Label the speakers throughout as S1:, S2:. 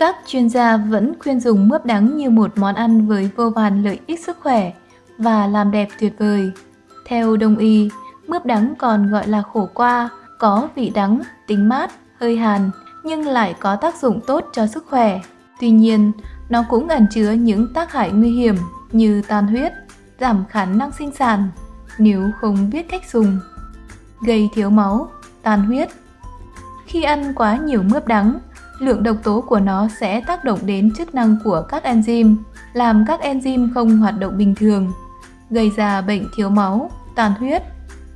S1: Các chuyên gia vẫn khuyên dùng mướp đắng như một món ăn với vô vàn lợi ích sức khỏe và làm đẹp tuyệt vời. Theo đông y, mướp đắng còn gọi là khổ qua, có vị đắng, tính mát, hơi hàn nhưng lại có tác dụng tốt cho sức khỏe. Tuy nhiên, nó cũng ẩn chứa những tác hại nguy hiểm như tan huyết, giảm khả năng sinh sản nếu không biết cách dùng, gây thiếu máu, tan huyết. Khi ăn quá nhiều mướp đắng, lượng độc tố của nó sẽ tác động đến chức năng của các enzyme, làm các enzyme không hoạt động bình thường, gây ra bệnh thiếu máu, tàn huyết.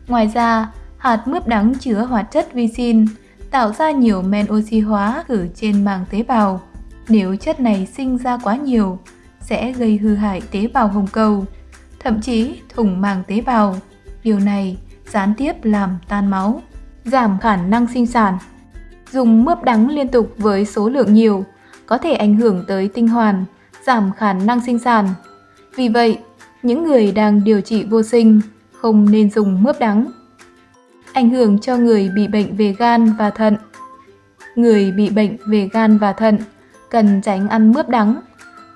S1: Ngoài ra, hạt mướp đắng chứa hoạt chất vicin, tạo ra nhiều men oxy hóa ở trên màng tế bào. Nếu chất này sinh ra quá nhiều, sẽ gây hư hại tế bào hồng cầu, thậm chí thủng màng tế bào. Điều này gián tiếp làm tan máu, giảm khả năng sinh sản. Dùng mướp đắng liên tục với số lượng nhiều có thể ảnh hưởng tới tinh hoàn, giảm khả năng sinh sản. Vì vậy, những người đang điều trị vô sinh không nên dùng mướp đắng. Ảnh hưởng cho người bị bệnh về gan và thận Người bị bệnh về gan và thận cần tránh ăn mướp đắng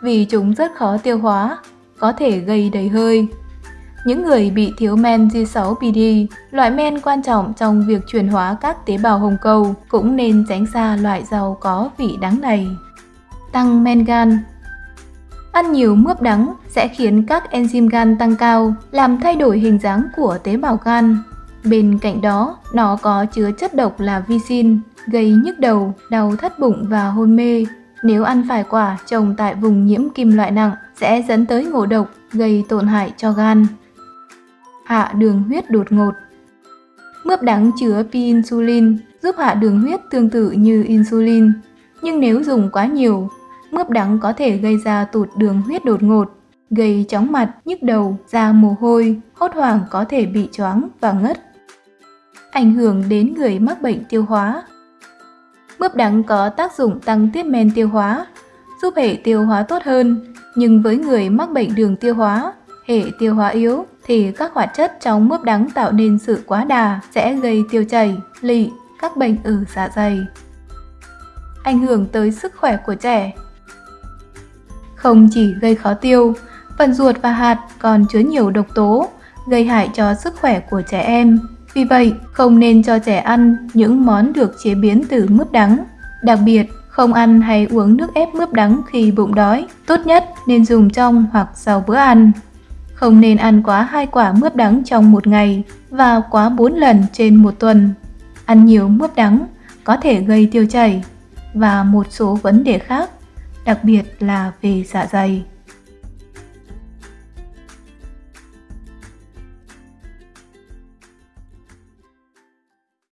S1: vì chúng rất khó tiêu hóa, có thể gây đầy hơi. Những người bị thiếu men G6PD, loại men quan trọng trong việc chuyển hóa các tế bào hồng cầu, cũng nên tránh xa loại rau có vị đắng này. Tăng men gan Ăn nhiều mướp đắng sẽ khiến các enzyme gan tăng cao, làm thay đổi hình dáng của tế bào gan. Bên cạnh đó, nó có chứa chất độc là vicin, gây nhức đầu, đau thắt bụng và hôn mê. Nếu ăn phải quả trồng tại vùng nhiễm kim loại nặng sẽ dẫn tới ngộ độc, gây tổn hại cho gan. Hạ đường huyết đột ngột Mướp đắng chứa pi-insulin giúp hạ đường huyết tương tự như insulin. Nhưng nếu dùng quá nhiều, mướp đắng có thể gây ra tụt đường huyết đột ngột, gây chóng mặt, nhức đầu, da mồ hôi, hốt hoảng có thể bị choáng và ngất. Ảnh hưởng đến người mắc bệnh tiêu hóa Mướp đắng có tác dụng tăng tiết men tiêu hóa, giúp hệ tiêu hóa tốt hơn, nhưng với người mắc bệnh đường tiêu hóa, hệ tiêu hóa yếu thì các hoạt chất trong mướp đắng tạo nên sự quá đà sẽ gây tiêu chảy, lị, các bệnh ở dạ dày. Ảnh hưởng tới sức khỏe của trẻ Không chỉ gây khó tiêu, phần ruột và hạt còn chứa nhiều độc tố, gây hại cho sức khỏe của trẻ em. Vì vậy, không nên cho trẻ ăn những món được chế biến từ mướp đắng. Đặc biệt, không ăn hay uống nước ép mướp đắng khi bụng đói, tốt nhất nên dùng trong hoặc sau bữa ăn. Không nên ăn quá hai quả mướp đắng trong một ngày và quá 4 lần trên một tuần. Ăn nhiều mướp đắng có thể gây tiêu chảy và một số vấn đề khác, đặc biệt là về dạ dày.